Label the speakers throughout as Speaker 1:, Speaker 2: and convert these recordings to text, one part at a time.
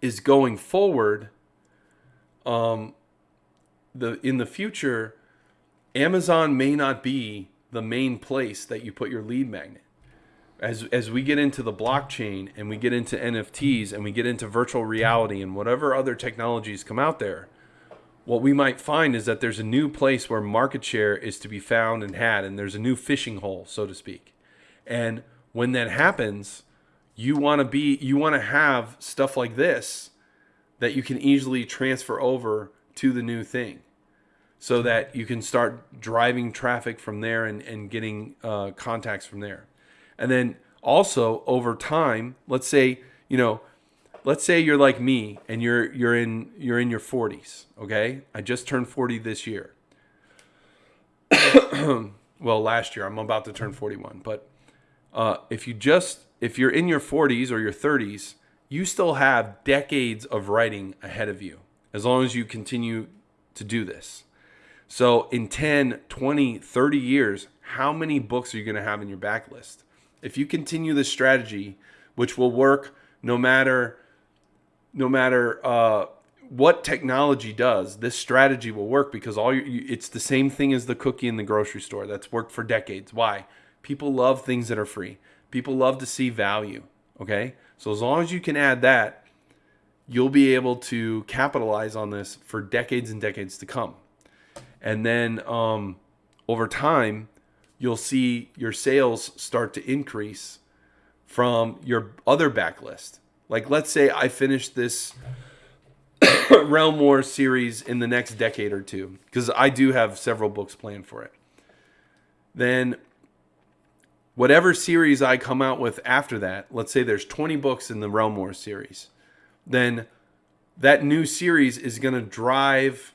Speaker 1: is going forward um the in the future Amazon may not be the main place that you put your lead magnet. As as we get into the blockchain and we get into NFTs and we get into virtual reality and whatever other technologies come out there, what we might find is that there's a new place where market share is to be found and had and there's a new fishing hole, so to speak. And when that happens, you want to be you want to have stuff like this that you can easily transfer over to the new thing. So that you can start driving traffic from there and, and getting uh, contacts from there. And then also over time let's say you know let's say you're like me and you're you're in you're in your 40s okay? I just turned 40 this year. Well last year i'm about to turn 41 but uh, if you just if you're in your 40s or your 30s you still have decades of writing ahead of you as long as you continue to do this so in 10 20 30 years how many books are you going to have in your backlist if you continue this strategy which will work no matter no matter uh, what technology does, this strategy will work because all you, it's the same thing as the cookie in the grocery store that's worked for decades. Why? People love things that are free. People love to see value. Okay, so as long as you can add that, you'll be able to capitalize on this for decades and decades to come. And then um, over time, you'll see your sales start to increase from your other backlist. Like, let's say I finish this Realm War series in the next decade or two, because I do have several books planned for it. Then, whatever series I come out with after that, let's say there's 20 books in the Realm Wars series, then that new series is going to drive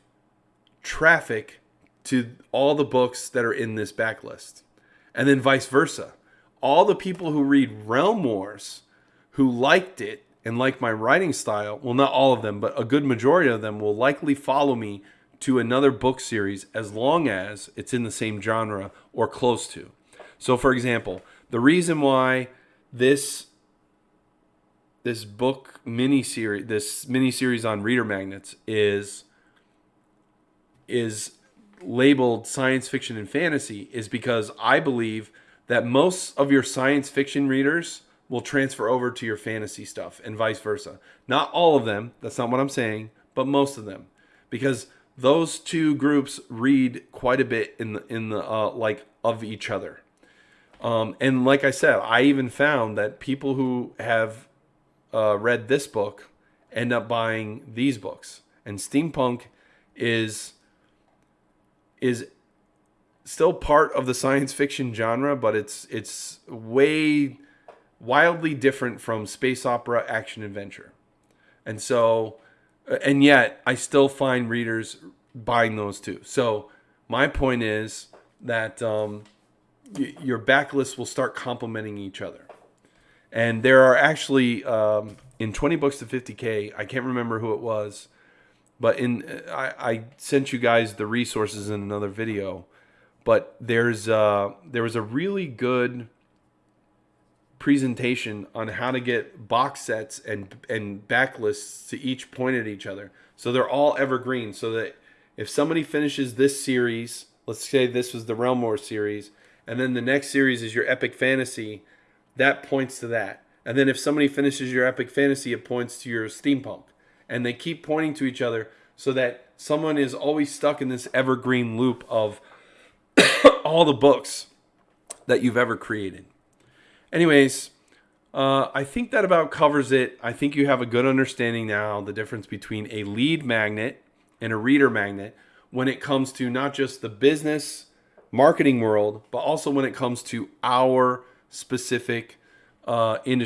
Speaker 1: traffic to all the books that are in this backlist. And then vice versa. All the people who read Realm Wars who liked it and like my writing style, well, not all of them, but a good majority of them will likely follow me to another book series as long as it's in the same genre or close to. So, for example, the reason why this this book mini series, this mini series on reader magnets is is labeled science fiction and fantasy is because I believe that most of your science fiction readers will transfer over to your fantasy stuff and vice versa. Not all of them, that's not what I'm saying, but most of them. Because those two groups read quite a bit in the in the uh, like of each other. Um, and like I said, I even found that people who have uh, read this book end up buying these books. And steampunk is is still part of the science fiction genre, but it's it's way wildly different from space opera action adventure. And so, and yet I still find readers buying those too. So my point is that um, your backlist will start complementing each other. And there are actually um, in 20 books to 50k, I can't remember who it was, but in uh, I, I sent you guys the resources in another video. But there's uh, there was a really good presentation on how to get box sets and and backlists to each point at each other. So they're all evergreen so that if somebody finishes this series, let's say this was the Realm War series, and then the next series is your epic fantasy, that points to that. And then if somebody finishes your epic fantasy, it points to your steampunk. And they keep pointing to each other so that someone is always stuck in this evergreen loop of all the books that you've ever created. Anyways, uh, I think that about covers it. I think you have a good understanding now the difference between a lead magnet and a reader magnet when it comes to not just the business marketing world, but also when it comes to our specific uh, industry.